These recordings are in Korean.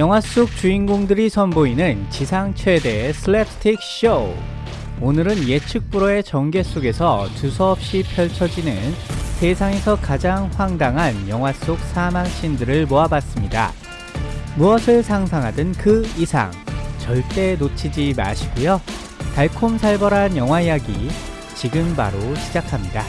영화 속 주인공들이 선보이는 지상 최대의 슬랩스틱 쇼. 오늘은 예측 불허의 전개 속에서 두서없이 펼쳐지는 세상에서 가장 황당한 영화 속 사망 씬들을 모아봤습니다. 무엇을 상상하든 그 이상 절대 놓치지 마시고요. 달콤살벌한 영화 이야기 지금 바로 시작합니다.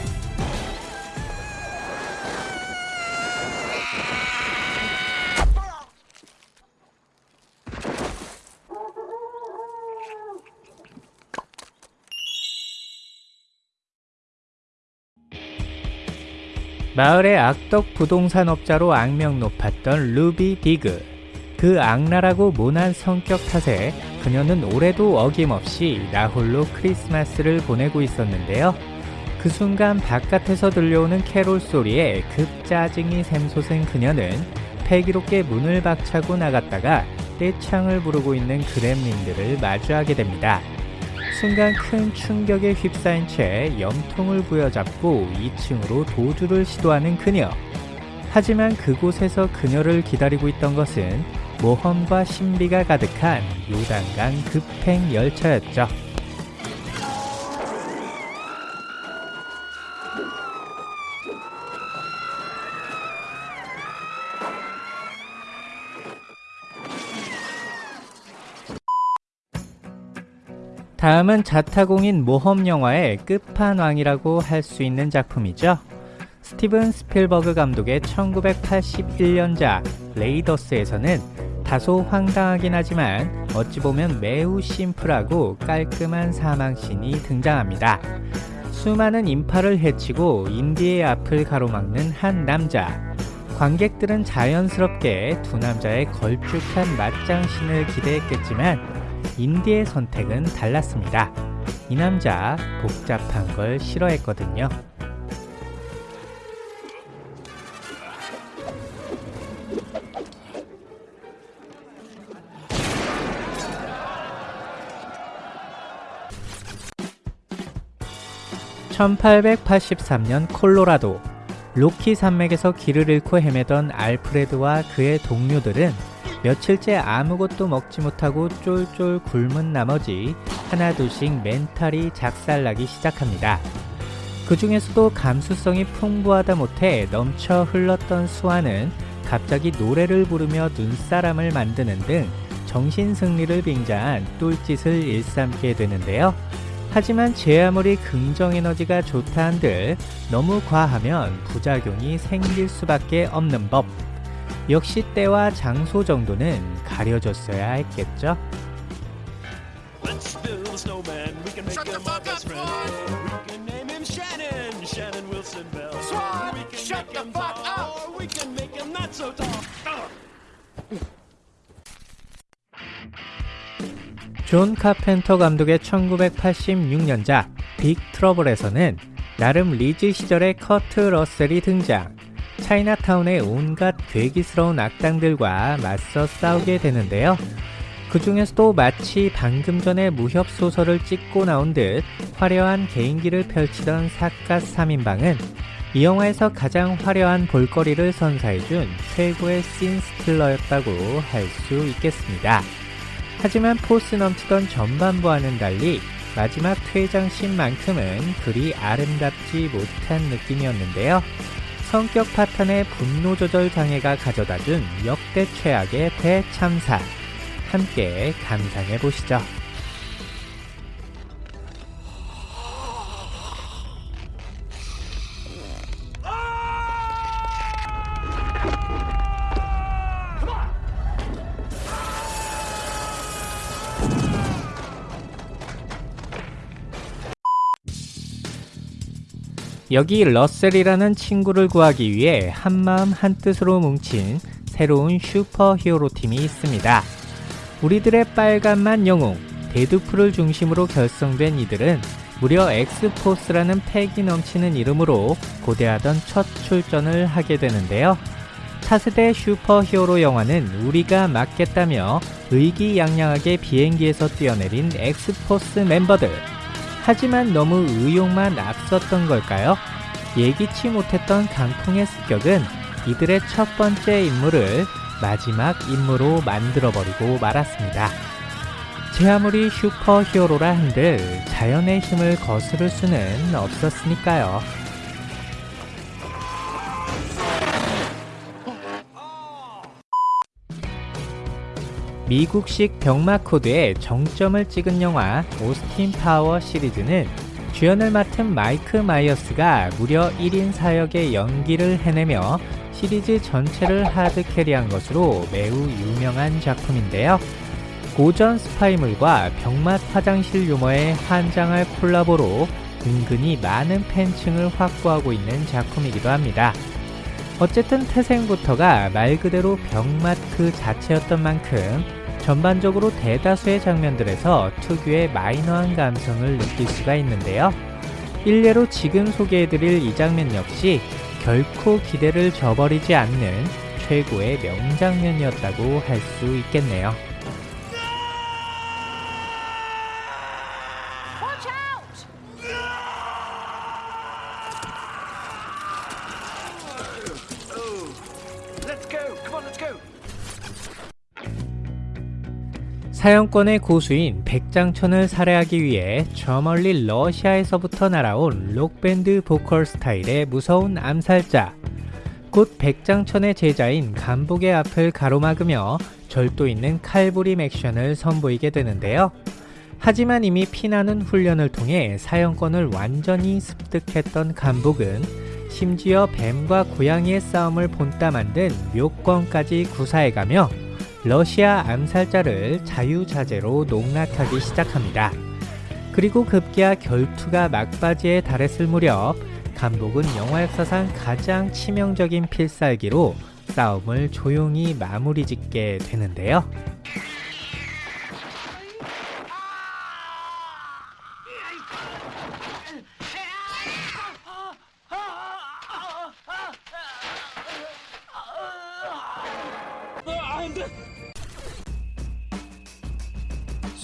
마을의 악덕 부동산업자로 악명 높았던 루비 디그. 그 악랄하고 모난 성격 탓에 그녀는 올해도 어김없이 나홀로 크리스마스를 보내고 있었는데요. 그 순간 바깥에서 들려오는 캐롤 소리에 급 짜증이 샘솟은 그녀는 패기롭게 문을 박차고 나갔다가 떼창을 부르고 있는 그렘린들을 마주하게 됩니다. 순간 큰 충격에 휩싸인 채 염통을 부여잡고 2층으로 도주를 시도하는 그녀. 하지만 그곳에서 그녀를 기다리고 있던 것은 모험과 신비가 가득한 요단강 급행 열차였죠. 다음은 자타공인 모험 영화의 끝판왕이라고 할 수 있는 작품이죠. 스티븐 스필버그 감독의 1981년작 레이더스에서는 다소 황당하긴 하지만 어찌 보면 매우 심플하고 깔끔한 사망신이 등장합니다. 수많은 인파를 해치고 인디의 앞을 가로막는 한 남자. 관객들은 자연스럽게 두 남자의 걸쭉한 맞장신을 기대했겠지만 인디의 선택은 달랐습니다. 이 남자 복잡한 걸 싫어했거든요. (1883년) 콜로라도 로키 산맥에서 길을 잃고 헤매던 알프레드와 그의 동료들은 며칠째 아무것도 먹지 못하고 쫄쫄 굶은 나머지 하나둘씩 멘탈이 작살나기 시작합니다. 그 중에서도 감수성이 풍부하다 못해 넘쳐 흘렀던 수아는 갑자기 노래를 부르며 눈사람을 만드는 등 정신승리를 빙자한 똘짓을 일삼게 되는데요. 하지만 제 아무리 긍정에너지가 좋다 한들 너무 과하면 부작용이 생길 수밖에 없는 법. 역시 때와 장소 정도는 가려졌어야 했겠죠? 존 카펜터 감독의 1986년작 Big Trouble에서는 나름 리즈 시절의 커트 러셀이 등장 차이나타운의 온갖 괴기스러운 악당들과 맞서 싸우게 되는데요. 그 중에서도 마치 방금 전에 무협 소설을 찍고 나온 듯 화려한 개인기를 펼치던 삿갓 3인방은 이 영화에서 가장 화려한 볼거리를 선사해준 최고의 scene stealer였다고 할 수 있겠습니다. 하지만 포스 넘치던 전반부와는 달리 마지막 퇴장씬만큼은 그리 아름답지 못한 느낌이었는데요. 성격 파탄의 분노 조절 장애가 가져다 준 역대 최악의 대참사. 함께 감상해 보시죠. 여기 러셀이라는 친구를 구하기 위해 한마음 한뜻으로 뭉친 새로운 슈퍼 히어로 팀이 있습니다. 우리들의 빨간맛 영웅, Deadpool을 중심으로 결성된 이들은 무려 X-Force라는 패기 넘치는 이름으로 고대하던 첫 출전을 하게 되는데요. 차세대 슈퍼 히어로 영화는 우리가 맡겠다며 의기양양하게 비행기에서 뛰어내린 X-Force 멤버들 하지만 너무 의욕만 앞섰던 걸까요? 예기치 못했던 강풍의 습격은 이들의 첫 번째 임무를 마지막 임무로 만들어버리고 말았습니다. 제 아무리 슈퍼히어로라 한들 자연의 힘을 거스를 수는 없었으니까요. 미국식 병맛 코드의 정점을 찍은 영화 Austin Power 시리즈는 주연을 맡은 마이크 마이어스가 무려 1인 사역의 연기를 해내며 시리즈 전체를 hard carry한 것으로 매우 유명한 작품인데요. 고전 스파이물과 병맛 화장실 유머의 환장할 콜라보로 은근히 많은 팬층을 확보하고 있는 작품이기도 합니다. 어쨌든 태생부터가 말 그대로 병맛 그 자체였던 만큼 전반적으로 대다수의 장면들에서 특유의 마이너한 감성을 느낄 수가 있는데요. 일례로 지금 소개해드릴 이 장면 역시 결코 기대를 저버리지 않는 최고의 명장면이었다고 할 수 있겠네요. 사형권의 고수인 백장천을 살해하기 위해 저 멀리 러시아에서부터 날아온 록밴드 보컬 스타일의 무서운 암살자. 곧 백장천의 제자인 간복의 앞을 가로막으며 절도 있는 칼부림 액션을 선보이게 되는데요. 하지만 이미 피나는 훈련을 통해 사형권을 완전히 습득했던 간복은 심지어 뱀과 고양이의 싸움을 본따 만든 묘권까지 구사해가며 러시아 암살자를 자유자재로 농락하기 시작합니다. 그리고 급기야 결투가 막바지에 달했을 무렵 간복은 영화 역사상 가장 치명적인 필살기로 싸움을 조용히 마무리 짓게 되는데요.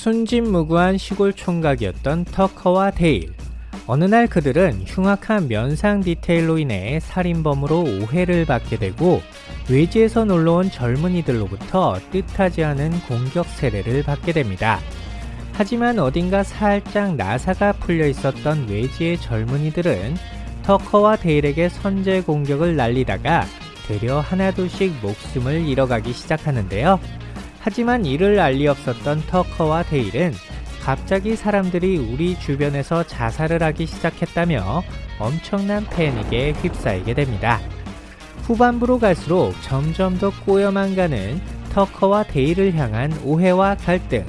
순진무구한 시골 총각이었던 터커와 데일. 어느 날 그들은 흉악한 면상 디테일로 인해 살인범으로 오해를 받게 되고 외지에서 놀러온 젊은이들로부터 뜻하지 않은 공격 세례를 받게 됩니다. 하지만 어딘가 살짝 나사가 풀려 있었던 외지의 젊은이들은 터커와 데일에게 선제 공격을 날리다가 되려 하나둘씩 목숨을 잃어가기 시작하는데요. 하지만 이를 알리 없었던 터커와 데일은 갑자기 사람들이 우리 주변에서 자살을 하기 시작했다며 엄청난 패닉에 휩싸이게 됩니다. 후반부로 갈수록 점점 더 꼬여만 가는 터커와 데일을 향한 오해와 갈등.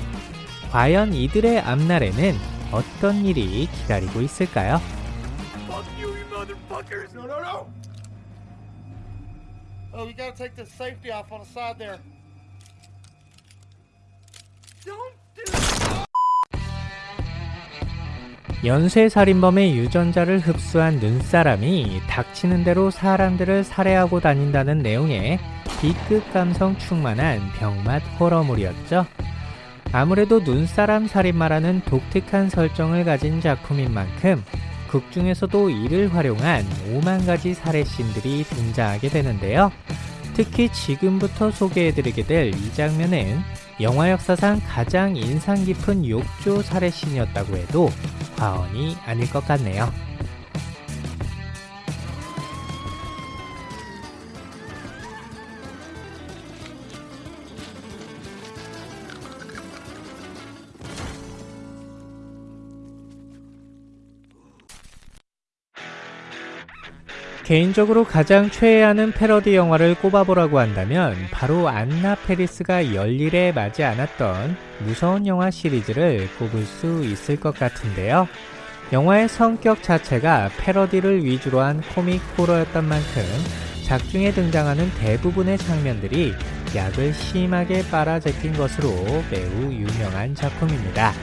과연 이들의 앞날에는 어떤 일이 기다리고 있을까요? Oh, gotta take safety off on the side there. 연쇄살인범의 유전자를 흡수한 눈사람이 닥치는 대로 사람들을 살해하고 다닌다는 내용의 B급 감성 충만한 병맛 호러물이었죠. 아무래도 눈사람 살인마라는 독특한 설정을 가진 작품인 만큼 극 중에서도 이를 활용한 5만 가지 살해씬들이 등장하게 되는데요. 특히 지금부터 소개해드리게 될 이 장면은 영화 역사상 가장 인상 깊은 욕조 살해씬이었다고 해도 과언이 아닐 것 같네요. 개인적으로 가장 최애하는 패러디 영화를 꼽아보라고 한다면 바로 안나 페리스가 열일에 맞지 않았던 무서운 영화 시리즈를 꼽을 수 있을 것 같은데요. 영화의 성격 자체가 패러디를 위주로 한 코믹 호러였던 만큼 작중에 등장하는 대부분의 장면들이 약을 심하게 빨아제낀 것으로 매우 유명한 작품입니다.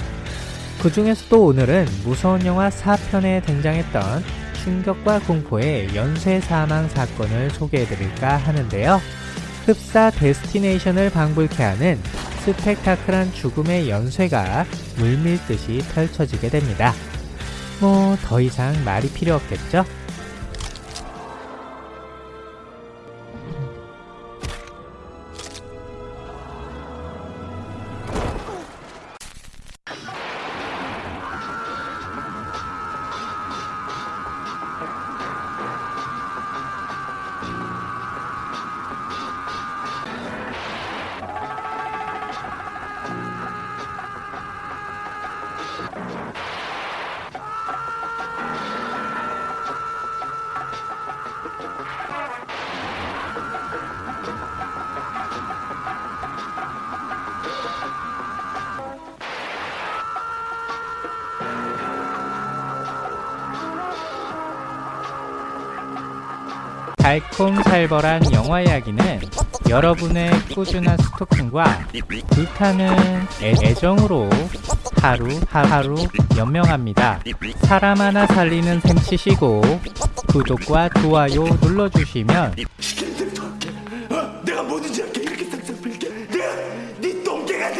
그 중에서도 오늘은 무서운 영화 4편에 등장했던 충격과 공포의 연쇄 사망 사건을 소개해드릴까 하는데요. 흡사 데스티네이션을 방불케 하는 스펙타클한 죽음의 연쇄가 물밀듯이 펼쳐지게 됩니다. 뭐 더 이상 말이 필요 없겠죠? 달콤살벌한 영화 이야기는 여러분의 꾸준한 스토킹과 불타는 애, 애정으로 하루 하루 연명합니다. 사람 하나 살리는 셈 치시고 구독과 좋아요 눌러주시면 네 똥개가